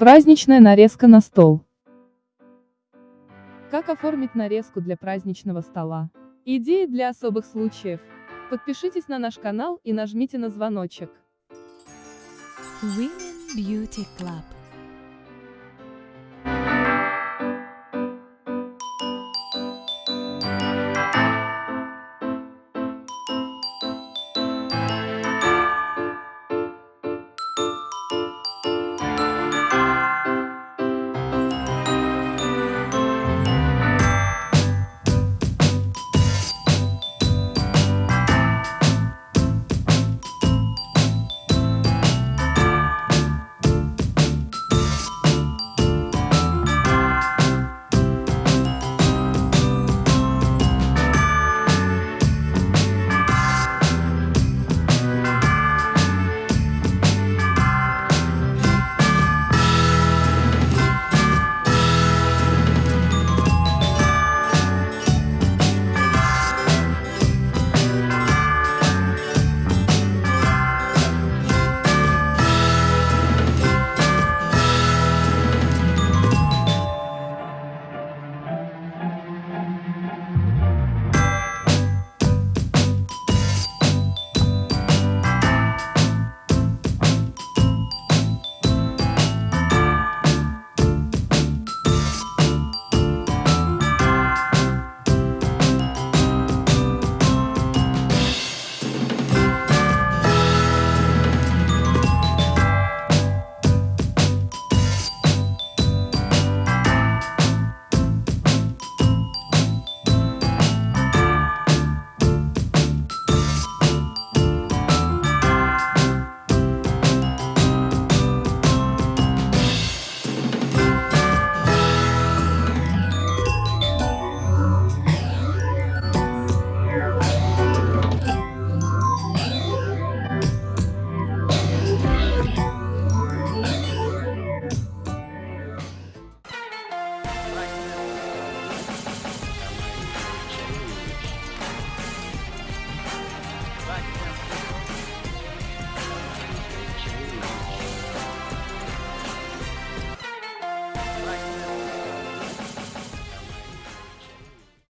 Праздничная нарезка на стол. Как оформить нарезку для праздничного стола? Идеи для особых случаев. Подпишитесь на наш канал и нажмите на звоночек. Women Beauty Club. Like